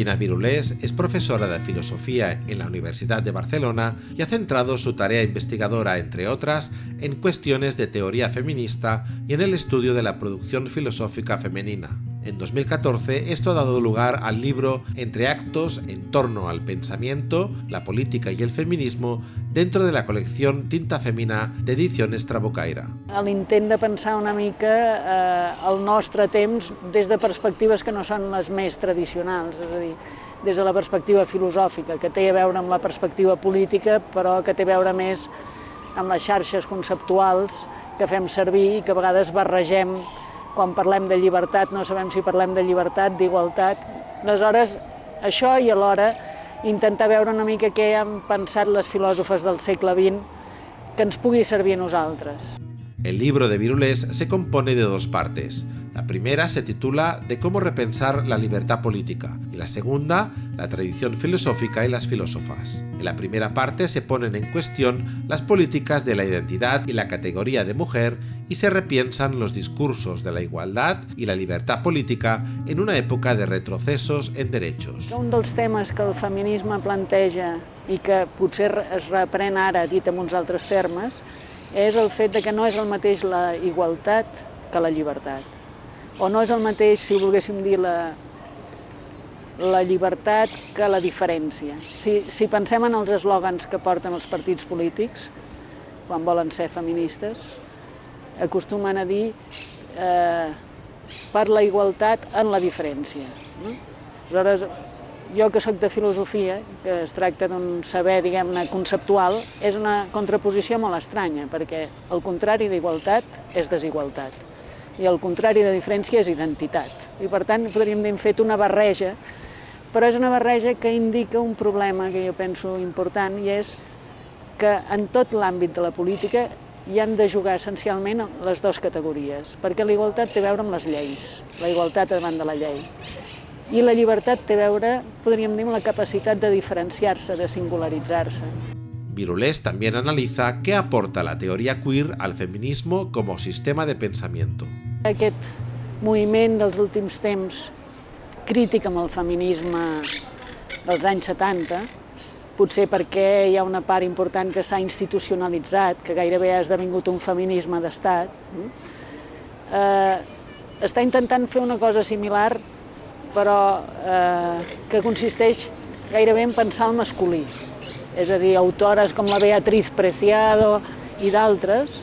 Josefina Virulés es profesora de filosofía en la Universidad de Barcelona y ha centrado su tarea investigadora, entre otras, en cuestiones de teoría feminista y en el estudio de la producción filosófica femenina. En 2014 esto ha dado lugar al libro Entre actos en torno al pensamiento, la política y el feminismo dentro de la colección Tinta Femina d'Ediciones Trabucaire. L'intent de pensar una mica eh, el nostre temps des de perspectives que no són les més tradicionals, és a dir, des de la perspectiva filosòfica, que té a veure amb la perspectiva política, però que té a veure més amb les xarxes conceptuals que fem servir i que a vegades barregem quan parlem de llibertat no sabem si parlem de llibertat, d'igualtat. Aleshores, això i alhora intentar veure una mica què han pensat les filòsofes del segle XX que ens pugui servir a nosaltres. El libro de Virulés se compone de dos partes. La primera se titula De cómo repensar la libertad política y la segunda, La tradición filosófica y las filósofas. En la primera parte se ponen en cuestión las políticas de la identidad y la categoría de mujer y se repiensan los discursos de la igualdad y la libertad política en una època de retrocesos en derechos. Un dels temes que el feminisme planteja i que potser es reprèn ara dit amb uns és el fet de que no és el mateix la igualtat que la llibertat. O no és el mateix, si volguéssim dir, la, la llibertat que la diferència. Si, si pensem en els eslògans que porten els partits polítics, quan volen ser feministes, acostumen a dir eh, per la igualtat en la diferència. No? Aleshores, jo que sóc de filosofia, que es tracta d'un saber, diguem-ne, conceptual, és una contraposició molt estranya, perquè el contrari d'igualtat és desigualtat i el contrari de diferència és identitat. I per tant podríem dir, hem fet una barreja, però és una barreja que indica un problema que jo penso important i és que en tot l'àmbit de la política hi han de jugar essencialment les dues categories, perquè la igualtat té a veure amb les lleis, la igualtat davant de la llei. I la llibertat té a veure, podríem dir, amb la capacitat de diferenciar-se, de singularitzar-se. Virulés también analiza qué aporta la teoría queer al feminismo como sistema de pensamiento. Aquest moviment dels últims temps crític amb el feminisme dels anys 70, potser perquè hi ha una part important que s'ha institucionalitzat, que gairebé ha esdevingut un feminisme d'estat, eh, està intentant fer una cosa similar però eh, que consisteix gairebé en pensar el masculí. És a dir, autores com la Beatriz Preciado i d'altres,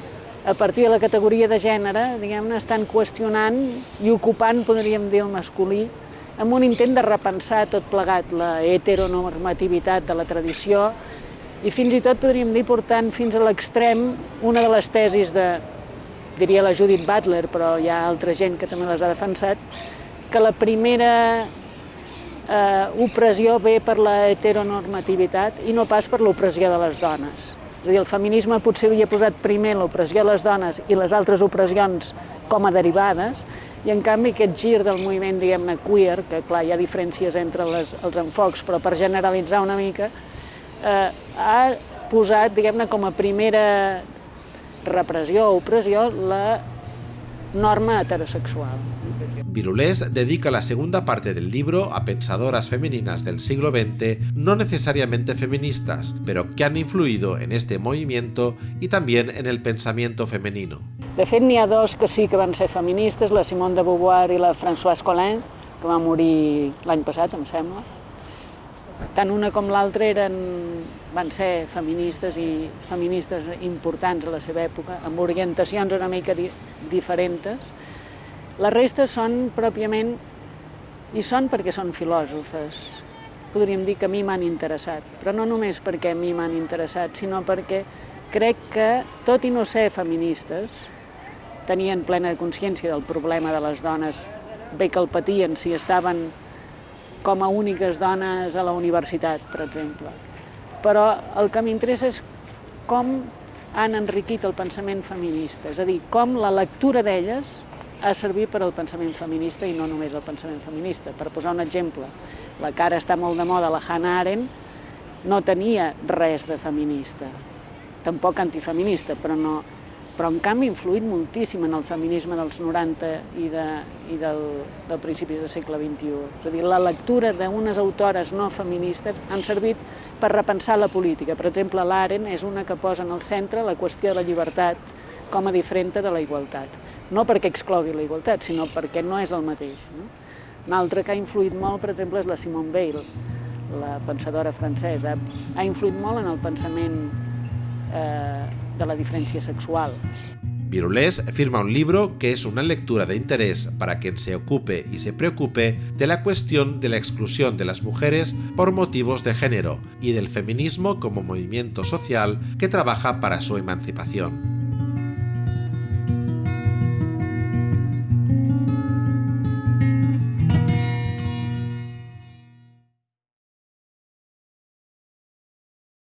a partir de la categoria de gènere, diguem-ne, estan qüestionant i ocupant, podríem dir, el masculí, amb un intent de repensar tot plegat la heteronormativitat de la tradició i fins i tot podríem dir portant fins a l'extrem una de les tesis de, diria la Judith Butler, però hi ha altra gent que també les ha defensat, que la primera eh, opressió ve per la heteronormativitat i no pas per l'opressió de les dones. És a dir, el feminisme potser havia posat primer l'opressió de les dones i les altres opressions com a derivades, i en canvi aquest gir del moviment, diguem-ne, queer, que clar, hi ha diferències entre les, els enfocs, però per generalitzar una mica, eh, ha posat, diguem-ne, com a primera repressió o opressió la norma heterosexual. Virulés dedica la segunda parte del libro a pensadoras femeninas del siglo XX, no necesariamente feministas, pero que han influido en este movimiento y también en el pensamiento femenino. De fet, n'hi ha dos que sí que van ser feministes, la Simone de Beauvoir i la Françoise Collin, que va morir l'any passat, em sembla. Tant una com l'altra eren, van ser feministes i feministes importants a la seva època, amb orientacions una mica di diferents, la resta són pròpiament, i són perquè són filòsofes. Podríem dir que a mi m'han interessat, però no només perquè a mi m'han interessat, sinó perquè crec que, tot i no ser feministes, tenien plena consciència del problema de les dones, bé que el patien si estaven com a úniques dones a la universitat, per exemple. Però el que m'interessa és com han enriquit el pensament feminista, és a dir, com la lectura d'elles ha servit per al pensament feminista i no només el pensament feminista. Per posar un exemple, la cara està molt de moda, la Hannah Arendt no tenia res de feminista, tampoc antifeminista, però no, però en canvi ha influït moltíssim en el feminisme dels 90 i, de, i del, del principis del segle XXI. És a dir, la lectura d'unes autores no feministes han servit per repensar la política. Per exemple, l'Aren és una que posa en el centre la qüestió de la llibertat com a diferent de la igualtat. No perquè exclogui la igualtat, sinó perquè no és el mateix. No? Un altre que ha influït molt, per exemple, és la Simone Weil, la pensadora francesa. Ha influït molt en el pensament eh, de la diferencia sexual. Virulés firma un libro que es una lectura de interés para quien se ocupe y se preocupe de la cuestión de la exclusión de las mujeres por motivos de género y del feminismo como movimiento social que trabaja para su emancipación.